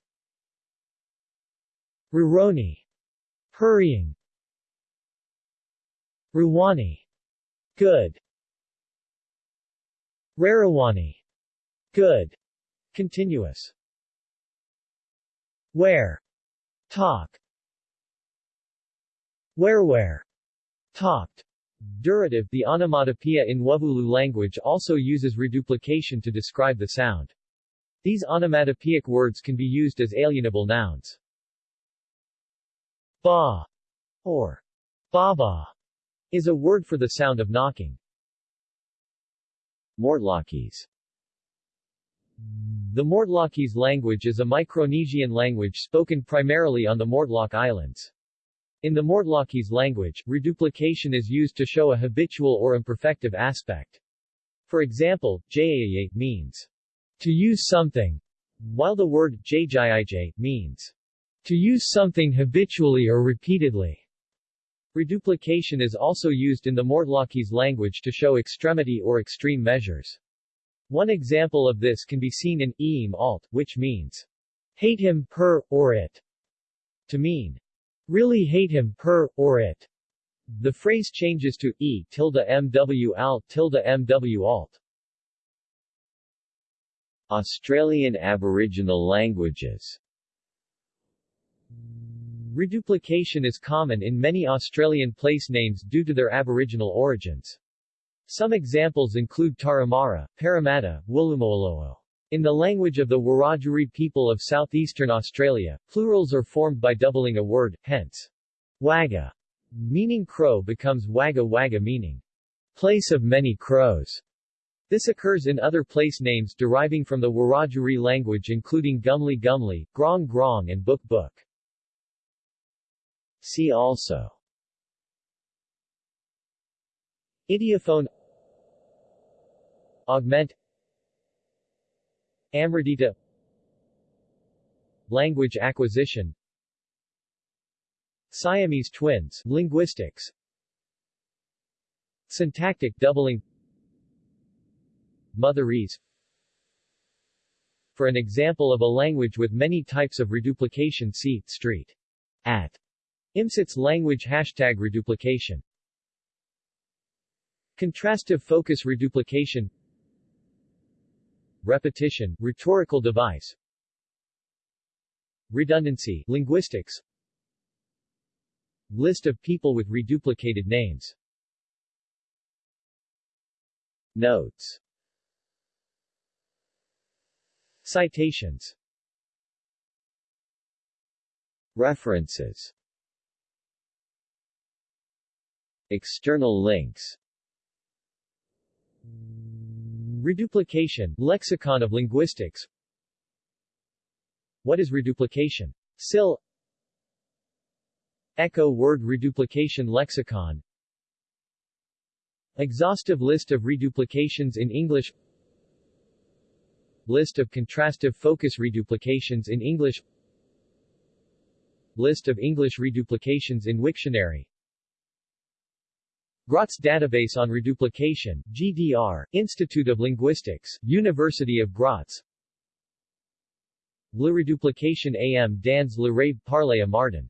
Ruroni. Hurrying. Ruwani. Good. Rarawani. Good. Continuous. Where. Talk. Where where. Talked. Durative The onomatopoeia in Wuvulu language also uses reduplication to describe the sound. These onomatopoeic words can be used as alienable nouns. Ba or baba is a word for the sound of knocking. Mortlockese The Mortlockese language is a Micronesian language spoken primarily on the Mortlock Islands. In the Mortlockese language, reduplication is used to show a habitual or imperfective aspect. For example, jayaye means to use something, while the word jjij means to use something habitually or repeatedly. Reduplication is also used in the Mortlockese language to show extremity or extreme measures. One example of this can be seen in eem alt, which means hate him, per, or it, to mean really hate him, per or it. The phrase changes to e tilde mw alt tilde mw alt. Australian Aboriginal languages Reduplication is common in many Australian place names due to their Aboriginal origins. Some examples include Tarahumara, Parramatta, Woolloomooloo. In the language of the Wiradjuri people of southeastern Australia, plurals are formed by doubling a word, hence, Wagga, meaning crow becomes wagga wagga meaning, place of many crows. This occurs in other place names deriving from the Wiradjuri language including Gumly Gumly, Grong Grong and Book Book. See also. Ideophone. Augment. Amredita Language acquisition. Siamese twins. Linguistics. Syntactic doubling. Motherese For an example of a language with many types of reduplication see, street. At. IMSIT's language Hashtag reduplication. Contrastive focus reduplication. Repetition, rhetorical device. Redundancy, linguistics. List of people with reduplicated names. Notes. Citations. References External links. Reduplication, Lexicon of Linguistics. What is reduplication? SIL. Echo Word Reduplication Lexicon. Exhaustive list of reduplications in English. List of contrastive focus reduplications in English. List of English reduplications in Wiktionary Graz Database on Reduplication, GDR, Institute of Linguistics, University of Graz. Le Reduplication am dans le rêve parlé à Martin